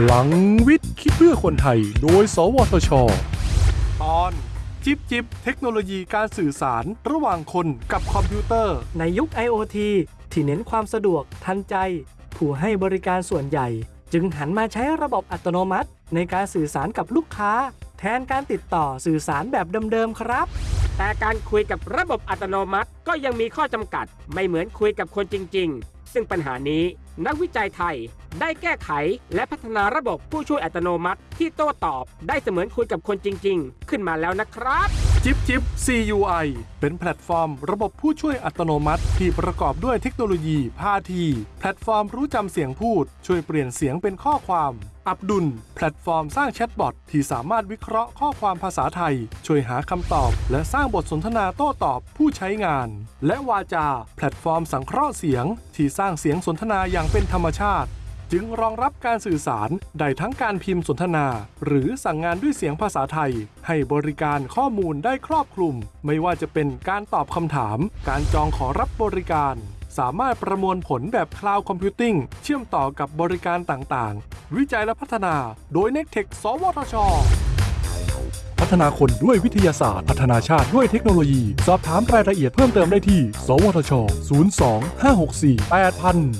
พลังวิทย์คิดเพื่อคนไทย โดย สวทช ตอน จิบจิบเทคโนโลยีการสื่อสารระหว่างคนกับคอมพิวเตอร์ ในยุค IoT ที่เน้นความสะดวกทันใจ ผู้ให้บริการส่วนใหญ่ จึงหันมาใช้ระบบอัตโนมัติ ในการสื่อสารกับลูกค้า แทนการติดต่อสื่อสารแบบเดิมๆครับ แต่การคุยกับระบบอัตโนมัติก็ยังมีข้อจำกัด ไม่เหมือนคุยกับคนจริง ๆ ซึ่งปัญหานี้ นักวิจัยไทย ได้แก้ไขและพัฒนาระบบผู้ช่วยอัตโนมัติ ที่โต้ตอบได้เสมือนคุยกับคนจริง ๆ ขึ้นมาแล้วนะครับ จิบจิบ CUI เป็นแพลตฟอร์ม ระบบผู้ช่วยอัตโนมัติ ที่ประกอบด้วยเทคโนโลยีพาที แพลตฟอร์มรู้จำเสียงพูด ช่วยเปลี่ยนเสียงเป็นข้อความ อับดุล แพลตฟอร์มสร้างแชทบอทที่สามารถวิเคราะห์ข้อความภาษาไทย ช่วยหาคำตอบ และสร้างบทสนทนาโต้ตอบผู้ใช้งาน และวาจา แพลตฟอร์มสังเคราะห์เสียง ที่สร้างเสียงสนทนาอย่างเป็นธรรมชาติ จึงรองรับการสื่อสารได้ทั้งการพิมพ์สนทนา หรือสั่งงานด้วยเสียงภาษาไทย ให้บริการข้อมูลได้ครอบคลุม ไม่ว่าจะเป็นการตอบคำถาม การจองขอรับบริการ สามารถประมวลผลแบบคลาวด์คอมพิวติ้งเชื่อมต่อกับบริการต่างๆ วิจัยและพัฒนา โดย n e c t e c h สวทช พัฒนาคนด้วยวิทยาศาสตร์ พัฒนาชาติด้วยเทคโนโลยี สอบถามรายละเอียดเพิ่มเติมได้ที่ สวทช 02 564 8000